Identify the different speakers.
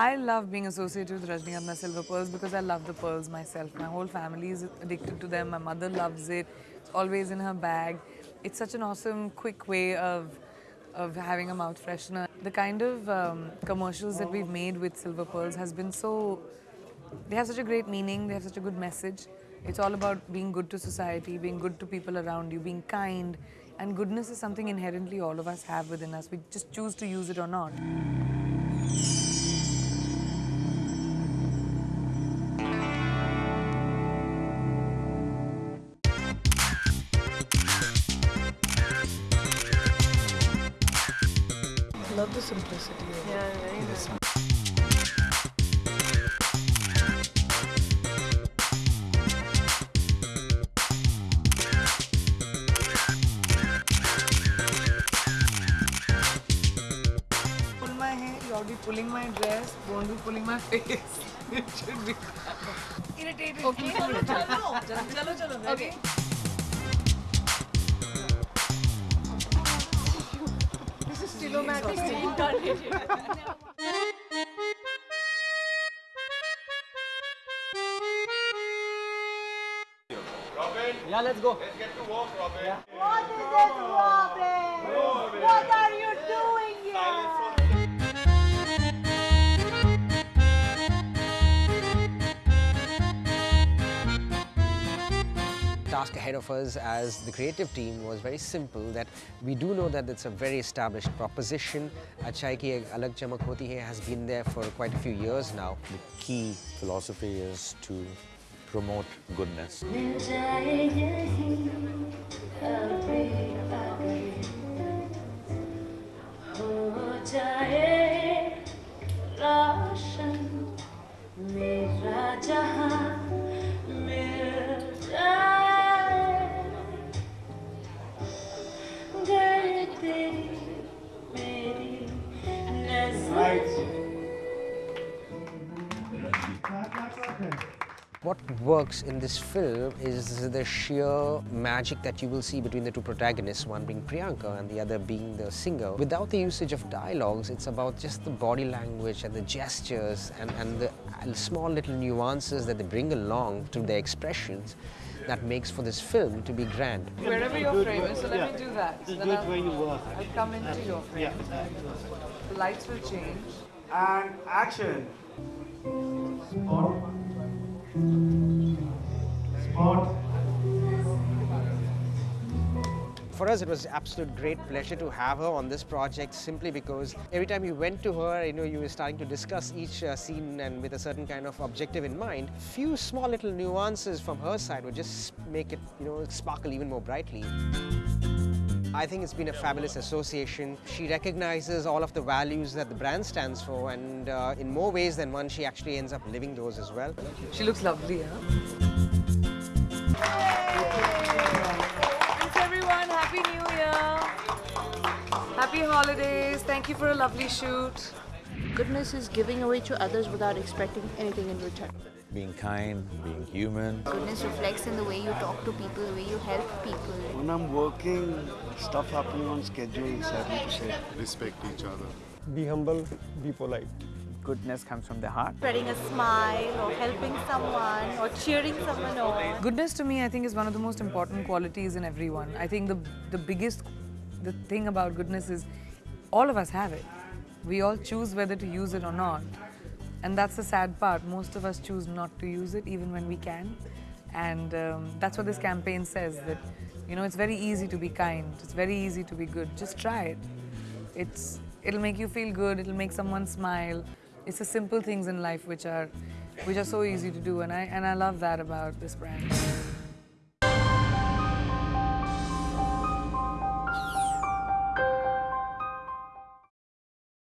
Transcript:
Speaker 1: I love being associated with Rajnigandha Silver Pearls because I love the pearls myself. My whole family is addicted to them. My mother loves it. It's always in her bag. It's such an awesome, quick way of of having a mouth freshener. The kind of um, commercials that we've made with Silver Pearls has been so. They have such a great meaning. They have such a good message. It's all about being good to society, being good to people around you, being kind. And goodness is something inherently all of us have within us. We just choose to use it or not. Love the simplicity of yeah, it.
Speaker 2: Yeah, nice.
Speaker 1: Ought to be pulling my dress, won't be pulling my face. it should be irritated. Okay. chalo, chalo. chalo, chalo.
Speaker 2: Reincarnation.
Speaker 3: Yeah, let's go.
Speaker 4: Let's get to work, Robin.
Speaker 5: What is this, Robin?
Speaker 3: Task ahead of us as the creative team was very simple that we do know that it's a very established proposition. Achai Ki Alag Chamak Hoti Hai has been there for quite a few years now.
Speaker 6: The key philosophy is to promote goodness.
Speaker 3: What works in this film is the sheer magic that you will see between the two protagonists, one being Priyanka and the other being the singer. Without the usage of dialogues, it's about just the body language and the gestures and, and the small little nuances that they bring along through their expressions that makes for this film to be grand.
Speaker 1: Wherever your frame is, so let me do that.
Speaker 7: Just
Speaker 1: Then
Speaker 7: do it
Speaker 1: I'll-
Speaker 7: where you were.
Speaker 1: I'll come into your frame.
Speaker 7: Yeah.
Speaker 1: The lights will change.
Speaker 7: And action.
Speaker 3: Us, it was absolute great pleasure to have her on this project simply because every time you went to her, you know, you were starting to discuss each uh, scene and with a certain kind of objective in mind. Few small little nuances from her side would just make it, you know, sparkle even more brightly. I think it's been a fabulous association. She recognizes all of the values that the brand stands for and uh, in more ways than one, she actually ends up living those as well.
Speaker 1: She looks lovely, huh? Holidays. Thank you for a lovely shoot.
Speaker 2: Goodness is giving away to others without expecting anything in return.
Speaker 6: Being kind, being human.
Speaker 8: Goodness reflects in the way you talk to people, the way you help people.
Speaker 7: When I'm working, stuff happening on schedule, sadly to say.
Speaker 4: Respect each other.
Speaker 9: Be humble, be polite.
Speaker 10: Goodness comes from the heart.
Speaker 5: Spreading a smile or helping someone or cheering someone on.
Speaker 1: Goodness to me, I think, is one of the most important qualities in everyone. I think the the biggest the thing about goodness is all of us have it. We all choose whether to use it or not. And that's the sad part. Most of us choose not to use it even when we can. And um, that's what this campaign says that, you know, it's very easy to be kind. It's very easy to be good. Just try it. It's, it'll make you feel good. It'll make someone smile. It's the simple things in life which are, which are so easy to do. And I, and I love that about this brand.